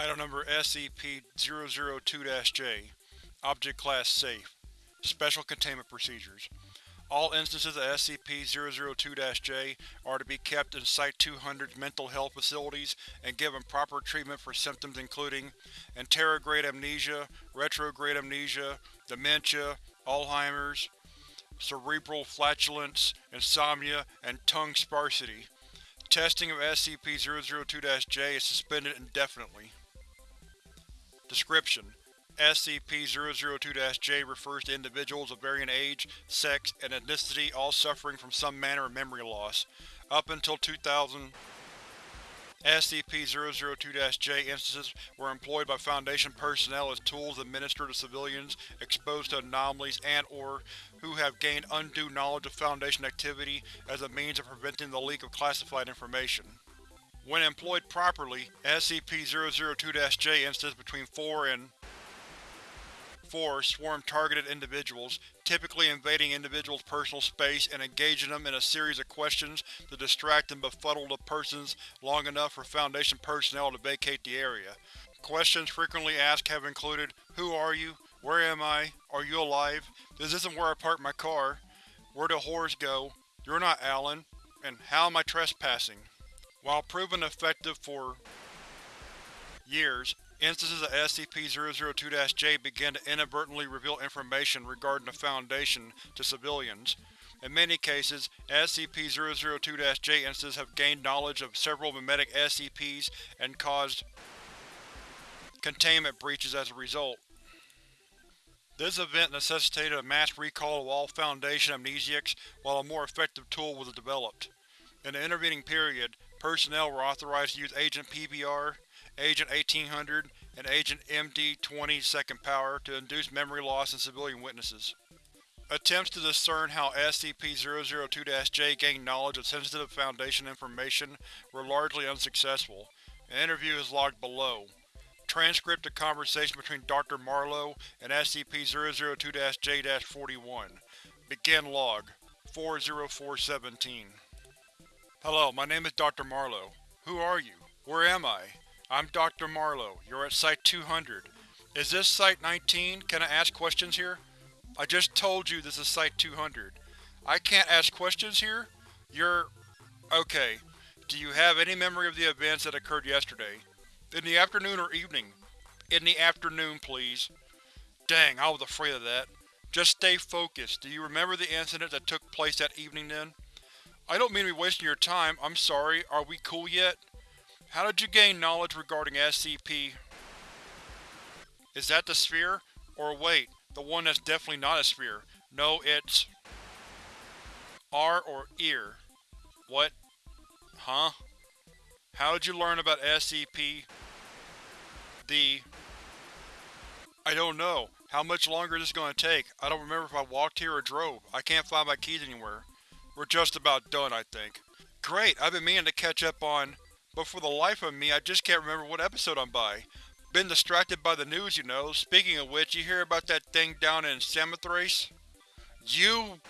Item number SCP-002-J Object Class Safe Special Containment Procedures All instances of SCP-002-J are to be kept in Site-200's mental health facilities and given proper treatment for symptoms including anterograde amnesia, retrograde amnesia, dementia, Alzheimer's, cerebral flatulence, insomnia, and tongue sparsity. Testing of SCP-002-J is suspended indefinitely. Description: SCP-002-J refers to individuals of varying age, sex, and ethnicity all suffering from some manner of memory loss. Up until 2000, SCP-002-J instances were employed by Foundation personnel as tools administered to civilians exposed to anomalies and or who have gained undue knowledge of Foundation activity as a means of preventing the leak of classified information. When employed properly, SCP-002-J instances between 4 and 4 swarm targeted individuals, typically invading individuals' personal space and engaging them in a series of questions to distract and befuddle the persons long enough for Foundation personnel to vacate the area. Questions frequently asked have included, Who are you? Where am I? Are you alive? This isn't where I parked my car. Where do whores go? You're not Alan. And how am I trespassing? While proven effective for years, instances of SCP-002-J began to inadvertently reveal information regarding the Foundation to civilians. In many cases, SCP-002-J instances have gained knowledge of several mimetic SCPs and caused containment breaches as a result. This event necessitated a mass recall of all Foundation amnesiacs while a more effective tool was developed. In the intervening period, personnel were authorized to use Agent PBR, Agent 1800, and Agent MD-20 Second Power to induce memory loss in civilian witnesses. Attempts to discern how SCP-002-J gained knowledge of sensitive Foundation information were largely unsuccessful. An interview is logged below. Transcript of conversation between Dr. Marlowe and SCP-002-J-41. Begin log 40417 Hello, my name is Dr. Marlow. Who are you? Where am I? I'm Dr. Marlow. You're at Site-200. Is this Site-19? Can I ask questions here? I just told you this is Site-200. I can't ask questions here? You're… Okay. Do you have any memory of the events that occurred yesterday? In the afternoon or evening? In the afternoon, please. Dang, I was afraid of that. Just stay focused. Do you remember the incident that took place that evening then? I don't mean to be wasting your time, I'm sorry. Are we cool yet? How did you gain knowledge regarding SCP? Is that the sphere? Or wait, the one that's definitely not a sphere. No, it's… R or ear. What? Huh? How did you learn about SCP? The… I don't know. How much longer is this going to take? I don't remember if I walked here or drove. I can't find my keys anywhere. We're just about done, I think. Great, I've been meaning to catch up on… But for the life of me, I just can't remember what episode I'm by. Been distracted by the news, you know. Speaking of which, you hear about that thing down in Samothrace? You…